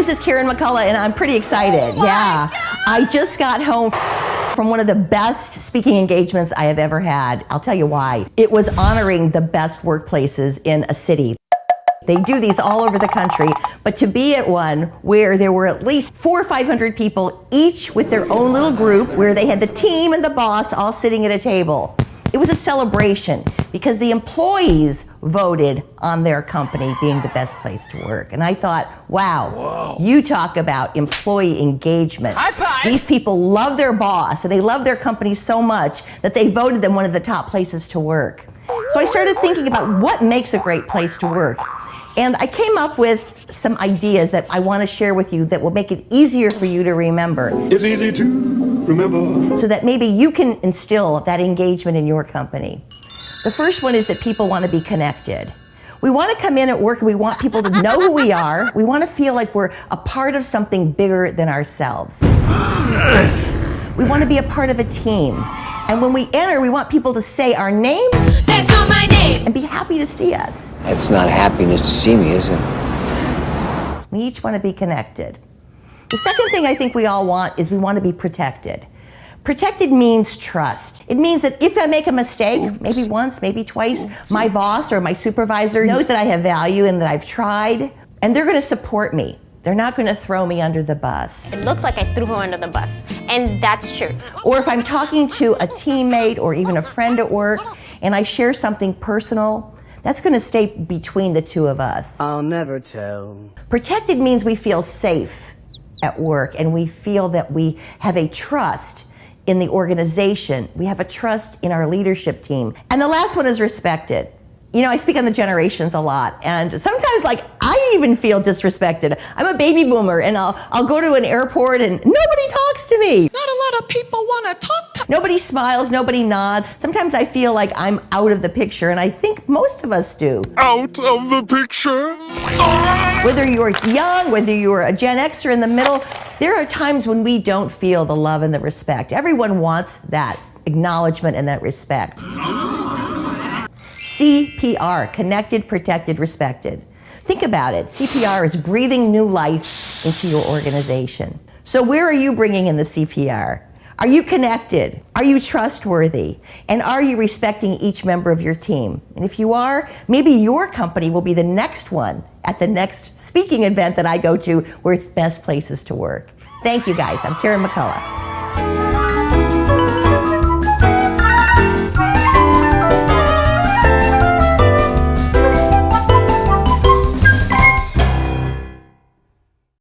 this is Karen McCullough, and I'm pretty excited. Oh yeah. I just got home from one of the best speaking engagements I have ever had. I'll tell you why. It was honoring the best workplaces in a city. They do these all over the country, but to be at one where there were at least four or 500 people, each with their own little group, where they had the team and the boss all sitting at a table. It was a celebration because the employees voted on their company being the best place to work. And I thought, wow, you talk about employee engagement. High five. These people love their boss and they love their company so much that they voted them one of the top places to work. So I started thinking about what makes a great place to work. And I came up with some ideas that I want to share with you that will make it easier for you to remember It's easy to remember. so that maybe you can instill that engagement in your company. The first one is that people want to be connected. We want to come in at work and we want people to know who we are. We want to feel like we're a part of something bigger than ourselves. We want to be a part of a team. And when we enter, we want people to say our name That's not my name. and be happy to see us. It's not happiness to see me, is it? We each want to be connected. The second thing I think we all want is we want to be protected. Protected means trust. It means that if I make a mistake, maybe once, maybe twice, my boss or my supervisor knows that I have value and that I've tried, and they're going to support me. They're not going to throw me under the bus. It looked like I threw her under the bus. And that's true. Or if I'm talking to a teammate or even a friend at work and I share something personal, that's going to stay between the two of us. I'll never tell. Protected means we feel safe at work and we feel that we have a trust in the organization. We have a trust in our leadership team. And the last one is respected. You know, I speak on the generations a lot, and sometimes, like, I even feel disrespected. I'm a baby boomer, and I'll, I'll go to an airport and nobody talks to me. Not a lot of people want to talk Nobody smiles, nobody nods. Sometimes I feel like I'm out of the picture, and I think most of us do. Out of the picture. Ah! Whether you're young, whether you're a Gen Xer in the middle, there are times when we don't feel the love and the respect. Everyone wants that acknowledgement and that respect. CPR, connected, protected, respected. Think about it. CPR is breathing new life into your organization. So where are you bringing in the CPR? Are you connected? Are you trustworthy? And are you respecting each member of your team? And if you are, maybe your company will be the next one at the next speaking event that I go to where it's best places to work. Thank you guys. I'm Karen McCullough.